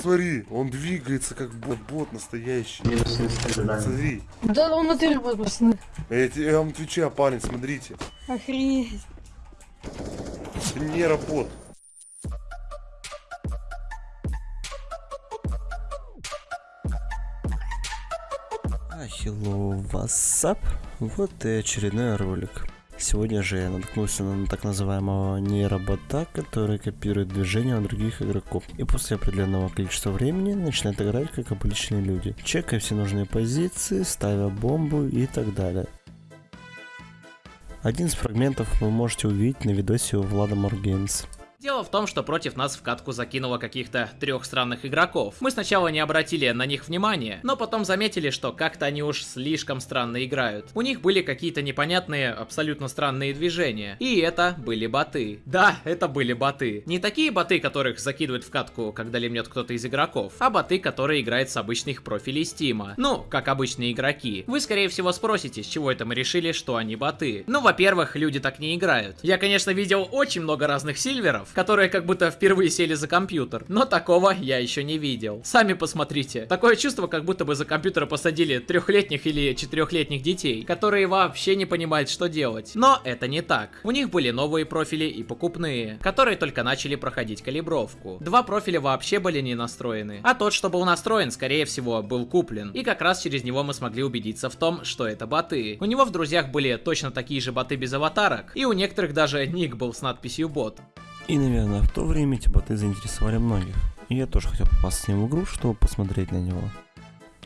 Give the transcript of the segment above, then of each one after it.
посмотри, он двигается как бот, бот настоящий. Смотри. Да он натыре будет, пацаны. Я, тебе- я вам отвечаю, парень, смотрите. Охренеть. Это не работ. А, hello, what's up? Вот и очередной ролик. Сегодня же я наткнулся на так называемого нейробота, который копирует движения у других игроков. И после определенного количества времени начинает играть как обычные люди, чекая все нужные позиции, ставя бомбу и так далее. Один из фрагментов вы можете увидеть на видосе у Влада Моргеймс. Дело в том, что против нас в катку закинуло каких-то трех странных игроков. Мы сначала не обратили на них внимания, но потом заметили, что как-то они уж слишком странно играют. У них были какие-то непонятные, абсолютно странные движения. И это были боты. Да, это были боты. Не такие боты, которых закидывают в катку, когда лимнет кто-то из игроков, а боты, которые играют с обычных профилей Стима. Ну, как обычные игроки. Вы, скорее всего, спросите, с чего это мы решили, что они боты. Ну, во-первых, люди так не играют. Я, конечно, видел очень много разных сильверов, которые как будто впервые сели за компьютер. Но такого я еще не видел. Сами посмотрите. Такое чувство, как будто бы за компьютер посадили трехлетних или четырехлетних детей, которые вообще не понимают, что делать. Но это не так. У них были новые профили и покупные, которые только начали проходить калибровку. Два профиля вообще были не настроены, а тот, что был настроен, скорее всего, был куплен. И как раз через него мы смогли убедиться в том, что это боты. У него в друзьях были точно такие же боты без аватарок, и у некоторых даже ник был с надписью бот. И, наверное, в то время эти боты заинтересовали многих. И я тоже хотел попасть с ним в игру, чтобы посмотреть на него.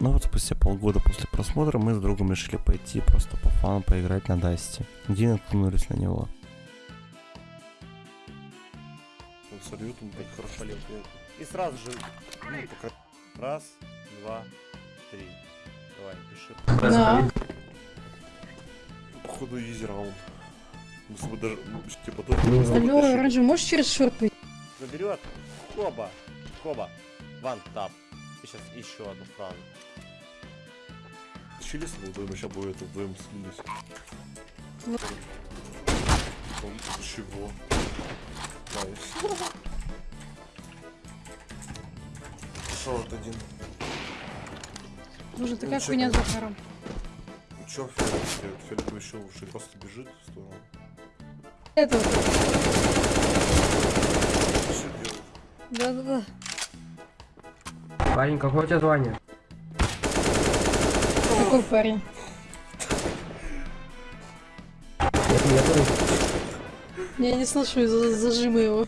Но вот спустя полгода после просмотра мы с другом решили пойти просто по фану поиграть на Дасте, где и наткнулись на него. Он сольют, он так хорошо полет. И сразу же, ну, пока... Раз, два, три. Давай, пиши. Да. Походу, изи раунд. Мы с тобой даже, ну, типа, тут... Алло, оранжевый, можешь через шорт пойти? Наберет. Коба. Коба. Ван тап. И сейчас еще одну фразу. Чили с вдвоем, сейчас это вдвоем слились. Ну. Он чего? Найс. Шорт один. Боже, такая хуйня? Захаром. Ну чё, Фиолет, Фиолет еще лучше просто бежит в сторону. Это вот. Да-да-да. Парень, какое у тебя звание? Какой парень? Это я тоже. Я не слышу из-за зажима его.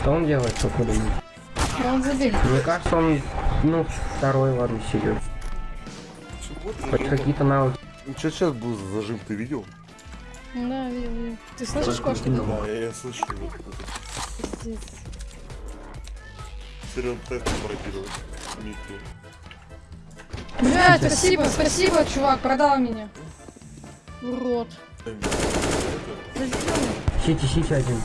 Что он делает, как вы думаете? А он забег. Мне кажется, он, ну, второй, ладно, сидит. Ты Хоть какие-то навыки. Ну что сейчас был за зажим, ты видел? Да, видел, видел. Ты слышишь кошки? Да, я, я слышу. Пиздец. Серьезно, тест пародировать. Микки. Блядь, спасибо, спасибо, чувак, продал меня. Урод. Сити, сити один.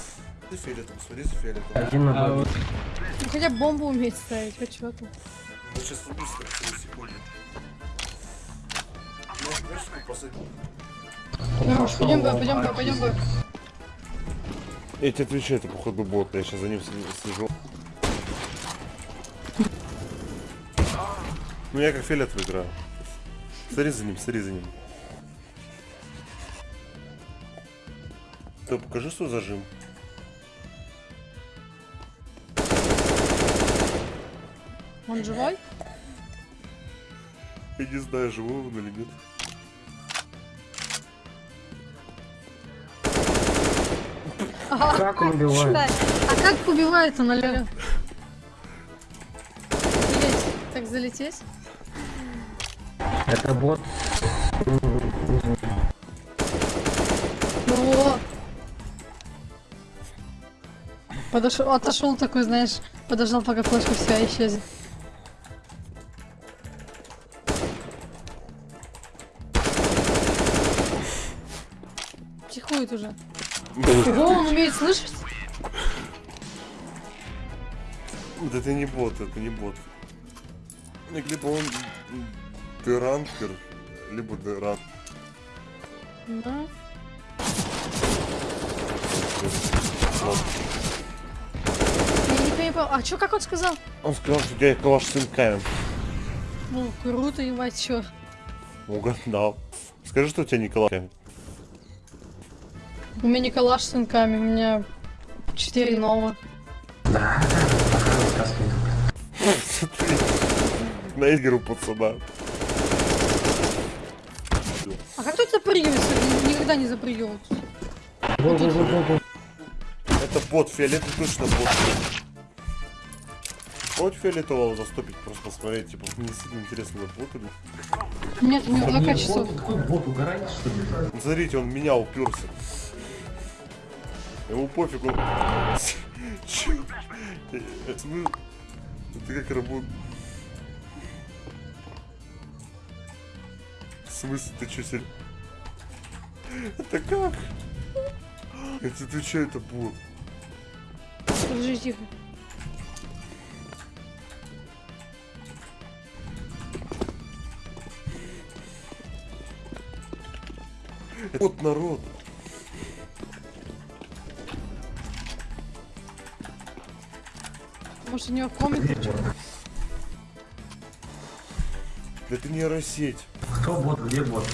За фиолетом, смотри за фиолетом. Один на бабе. Ну, хотя бы бомбу уметь ставить, хоть что-то. Ну сейчас через секунду. Ну, знаешь, сколько посадил? Хорош, пойдем бы, пойдем бы, пойдем бы. Я тебе отвечаю, это походу бот, я сейчас за ним слежу. Ну я как фиолетовый играю. Смотри за ним, смотри за ним. Ты покажи свой зажим. Он живой? Я не знаю, живой он или нет. Как он убивает? А как убивается на лёле? Залететь. Так залететь? Это бот. О! Подошел, отошел такой, знаешь, подождал, пока флешка вся исчезнет. Психует уже. Ого, он умеет слышать? Да это не бот, это не бот. Ну, Либо он деранкер, либо деран. Да. Я не понял. А чё, как он сказал? Он сказал, что тебя калаш с сынками. Ну, круто, ебать, чё. Угадал. Скажи, что у тебя не калаш. У меня не калаш с сынками, у меня 4 новых. Да. На игру пацана. А как тут запрыгивается? Никогда не. Во-во-во-во-во. Это бот, фиолетовый точно бот. Хоть фиолетового застопить, просто посмотреть, типа, мне сильно интересно, или... Нет, у него 2 часов. Какой бот угораешь, что ли? Смотрите, он меня уперся. Ему пофиг, он... Чё? Э, смы- Это как работает? В смысле, ты чё, серьезно? Это как? Это ты чё, это бот? Подожди, тихо. Вот народ. Может, у него комик? Это нейросеть. Кто бот, где бот?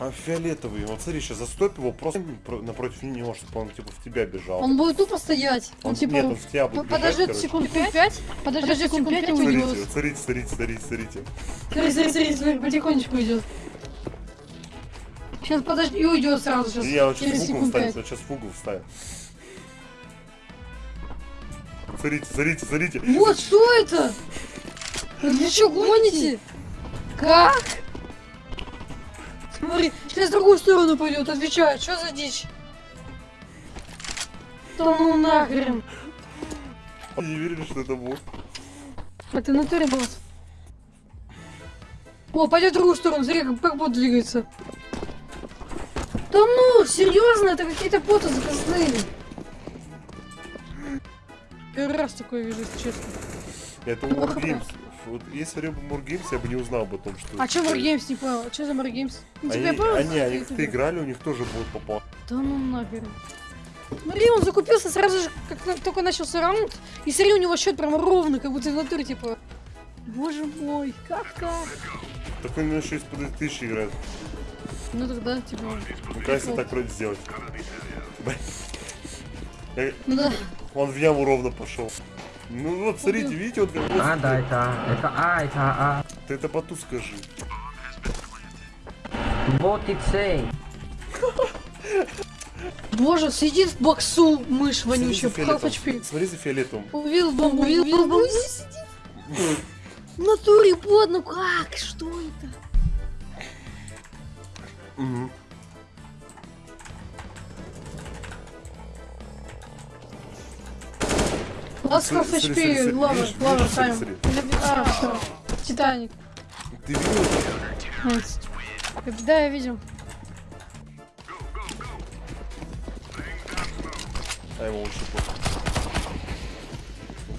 А фиолетовый, вот смотри, сейчас застоп его просто про- напротив него, чтобы он типа в тебя бежал. Он будет тупо стоять. Он, Он- типа... нет, он в тебя будет п- бежать, секунд 5, подождет секунд 5 и Смотрите, уйдет. вот смотрите, смотрите, смотрите, смотрите. Смотри, смотри, смотри, смотри, потихонечку идет. Сейчас подожди, и уйдет сразу сейчас. Я вот сейчас фугу 5. вот сейчас фугу вставит. Смотрите, смотрите, смотрите. Вот что это? Вы чего гоните? Как? Смотри, сейчас в другую сторону пойдет, отвечаю, что за дичь? Да ну нахрен. Они не верили, что это бот. А ты на туре босс? О, пойдет в другую сторону, смотри, как, как бот двигается. Да ну, серьезно, это какие-то боты заказные. Первый раз такое вижу, если честно. Это Wargames. Вот если бы Wargames, я бы не узнал об том, что... А что Wargames не понял? Что за Wargames? Ну, Они, они, они как-то играли, у них тоже будет попал. Да ну нахер. Смотри, он закупился сразу же, как только начался раунд, и смотри, у него счет прям ровно, как будто в натуре, типа... Боже мой, как так? Так он еще из-под тысячи играет. Ну тогда, типа... Ну, кажется, так вроде сделать. Да. Он в яму ровно пошел. Ну вот, смотрите, видите, вот как вот, А, да, это А. Это А, это А. Ты это поту скажи. Бот и цей. Боже, сидит в боксу мышь вонючая, в half. HP. Смотри за фиолетовым. Увидел бомбу, увидел бомбу. В натуре под, ну как? Что это? Мгм. Тайм. смотри. А, всё. Титаник. Ты видел? Да, я видел. А его лучше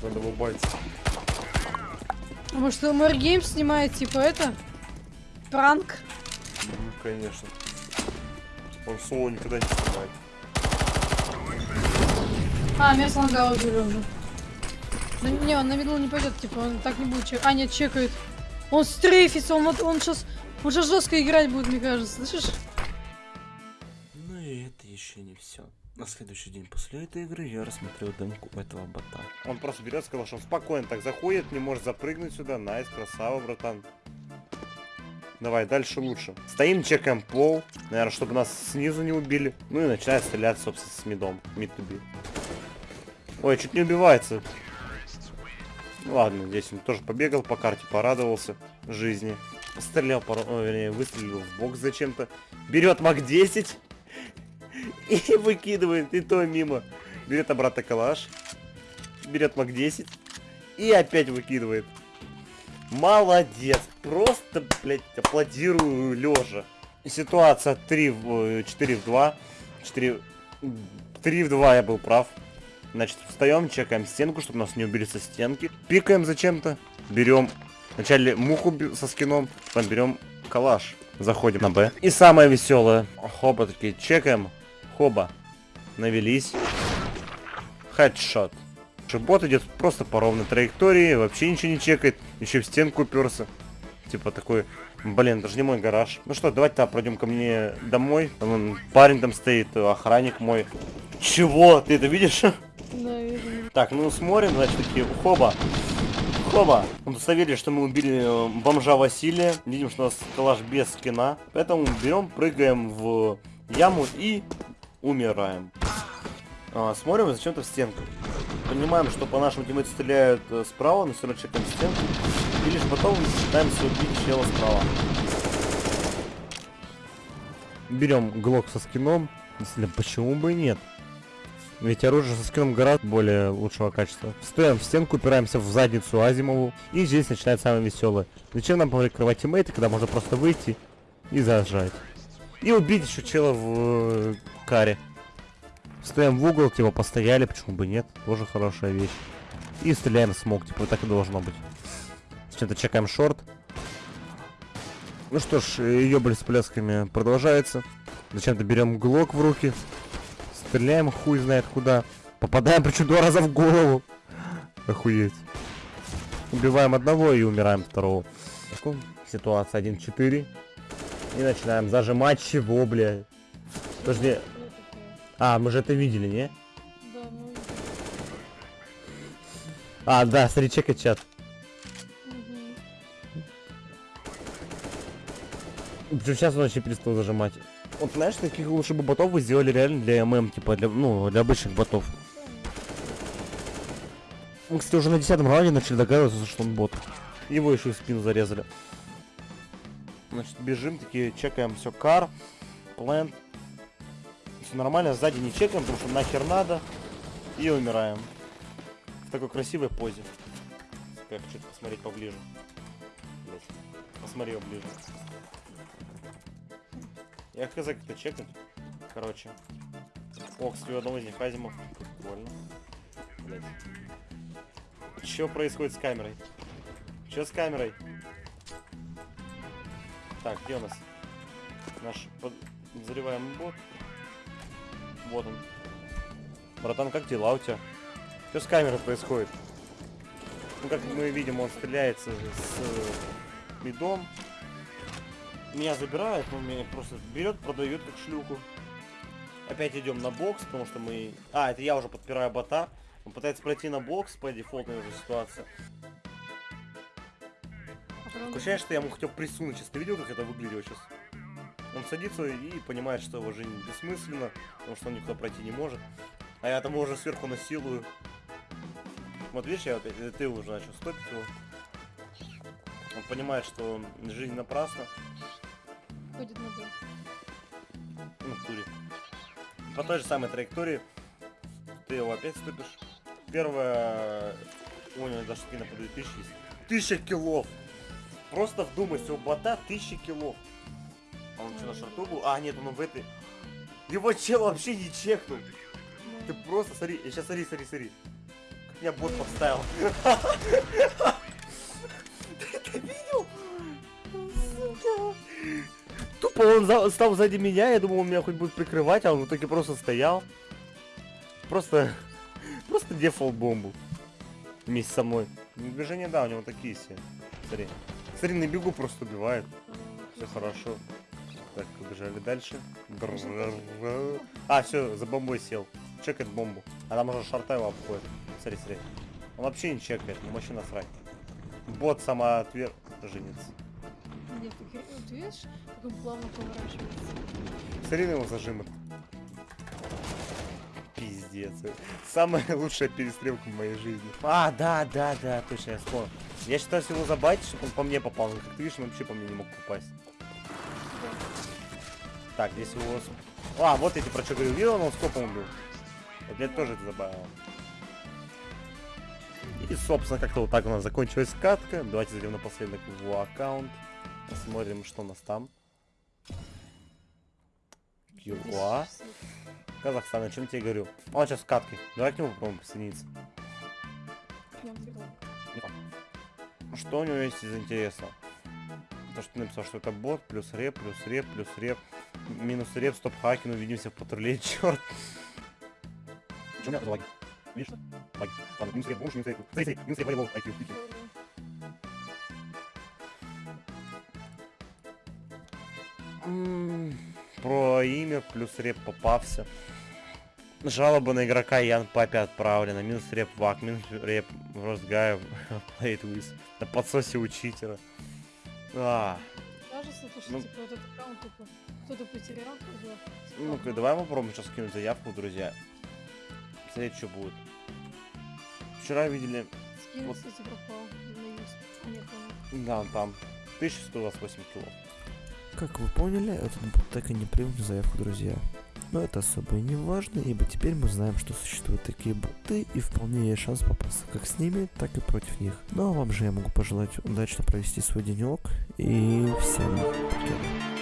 Надо его байтить. А Может, Мэр Гейм снимает, типа, это? Пранк? Мгм, конечно. Он соло никогда не снимает. А, мясо лагало уже. Да не, он на виду не пойдет, типа, он так не будет чекать. А, нет, чекает. Он стрейфится, он, вот- он сейчас... Он сейчас жестко играть будет, мне кажется, слышишь? Ну и это еще не все. На следующий день после этой игры я рассмотрел демку этого бота. Он просто берет, сказал, что он спокойно так заходит, не может запрыгнуть сюда. Nice, красава, братан. Давай, дальше лучше. Стоим, чекаем пол. Наверное, чтобы нас снизу не убили. Ну и начинает стрелять, собственно, с мидом. Мид to be. Ой, чуть не убивается. Ну Ладно, здесь он тоже побегал по карте, порадовался жизни. Стрелял. Ой, вернее, выстрелил в бок зачем-то. Берет МАК 10 и выкидывает, и то мимо. Берет обратно калаш. Берет МАК 10 и опять выкидывает. Молодец. Просто, блядь, аплодирую лежа. Ситуация 3 в 4 в 2. 4... 3 в 2 я был прав. Значит, встаем, чекаем стенку, чтобы нас не убили со стенки. Пикаем зачем-то. Берем вначале муху со скином, потом берем калаш. Заходим на Б. И самое веселое. Хоба такие, чекаем. Хоба. Навелись. Хедшот. Бот идет просто по ровной траектории, вообще ничего не чекает, еще в стенку уперся. Типа такой, блин, даже не мой гараж. Ну что, давайте-то пройдем ко мне домой. Там парень там стоит, охранник мой. Чего? Ты это видишь? Так, ну смотрим, значит, такие, хоба. Хоба. Удостоверились, что мы убили э, бомжа Василия. Видим, что у нас калаш без скина. Поэтому берем, прыгаем в яму и умираем. А, смотрим зачем-то в стенку. Понимаем, что по нашему тиммейту стреляют э, справа, но все равно чекаем стенку. И лишь потом пытаемся убить чела справа. Берем глок со скином. Если почему бы и нет? Ведь оружие со скином гораздо более лучшего качества. Стоим в стенку, упираемся в задницу Азимову. И здесь начинается самое веселое. Зачем нам прикрывать тиммейты, когда можно просто выйти и зажать. И убить еще чела в э, каре. Стоим в угол, типа постояли, почему бы нет. Тоже хорошая вещь. И стреляем в смог, типа так и должно быть. Сейчас чекаем шорт. Ну что ж, ёбаль с плясками продолжается. Зачем-то берем глок в руки. Стреляем хуй знает куда. Попадаем причем два раза в голову. Охуеть. Убиваем одного и умираем второго. Ситуация 1-4. И начинаем зажимать чего, бля. Подожди. А, мы же это видели, не? Да. А, да, смотри, чекай чат. Причем сейчас он вообще перестал зажимать. Вот знаешь, таких лучше бы ботов вы сделали реально для ММ, типа для, ну, для обычных ботов. Мы, кстати, уже на десятом раунде начали догадываться, что он бот. Его еще и в спину зарезали. Значит, бежим, такие, чекаем все кар, плент. Все нормально, сзади не чекаем, потому что нахер надо. И умираем. В такой красивой позе. Я хочу посмотреть поближе. Блядь. Посмотри его ближе. Я хз как-то чекнуть. Короче. О, кстати, у одного из них Азимов. Прикольно. Блядь. Что происходит с камерой? Что с камерой? Так, где у нас? Наш подозреваемый бот. Вот он. Братан, как дела у тебя? Что с камерой происходит? Ну, как мы видим, он стреляется с мидом. Меня забирает, он меня просто берет, продает как шлюху. Опять идем на бокс, потому что мы... А, это я уже подпираю бота. Он пытается пройти на бокс по дефолтной уже ситуации. Ощущение, что я ему хотел присунуть. Сейчас ты видел, как это выглядело сейчас? Он садится и понимает, что его жизнь бессмысленна, потому что он никуда пройти не может. А я там уже сверху насилую. Вот видишь, я опять, э, ты уже начал стопить его. Он понимает, что жизнь напрасна. Ходит на Б. Ну, в туре. По той же самой траектории ты его опять ступишь. Первая... У него даже спина подают тысячи. есть. Тысяча килов! Просто вдумайся, у бота тысяча килов. А он что, на шарту был? А, нет, он в этой... Его чел вообще не чекнул. Ты просто смотри, сейчас смотри, смотри, смотри. Как меня бот подставил. Тупо он за- стал сзади меня, я думал, он меня хоть будет прикрывать, а он в итоге просто стоял. Просто... Просто дефолт бомбу. Вместе со мной. Движения, да, у него такие все. Смотри. Смотри, на бегу просто убивает. Все хорошо. Так, побежали дальше. А, все, за бомбой сел. Чекает бомбу. А там уже шарта его обходит. Смотри, смотри. Он вообще не чекает, ему вообще насрать. Бот самоотверженец. Нет, ты, вот видишь, как он плавно поворачивается. Смотри на его зажимы. Пиздец. Самая лучшая перестрелка в моей жизни. А, да, да, да, точно, я вспомнил. Я считаю, его забайтить, чтобы он по мне попал. Но как ты видишь, он вообще по мне не мог попасть. Так, здесь его... А, вот эти про что говорил. Видел, он скопом убил. Вот меня тоже это забавило. И, собственно, как-то вот так у нас закончилась катка. Давайте зайдем напоследок в его аккаунт. Посмотрим, что у нас там. ЮА. Казахстан, о чем тебе говорю? Он сейчас в катке. Давай к нему попробуем присоединиться. Ну, Что у него есть из интересного? То, что написал, что это бот, плюс реп, плюс реп, плюс реп, минус реп, стоп хаки, увидимся в патруле, черт. Что у меня лаги? Видишь? Лайк. Ладно, минус реп, будешь минус реп. Смотри, минус реп, волейбол, IQ, Про имя плюс реп попався. Жалоба на игрока Ян Папе отправлена. Минус реп Вак, минус реп Росгаев Played with. На подсосе у читера. А, Кажется, Ну. типа этот аккаунт типа кто-то потерял. когда, ну-ка, давай попробуем сейчас скинуть заявку, друзья. Смотреть, что будет. Вчера видели, Скин, Вот. кстати, пропал. А, нет, он- да, там 1128 кило. Как вы поняли, этот бот так и не принял заявку, друзья. Но это особо и не важно, ибо теперь мы знаем, что существуют такие боты, и вполне есть шанс попасться как с ними, так и против них. Ну а вам же я могу пожелать удачно провести свой денек, и всем пока.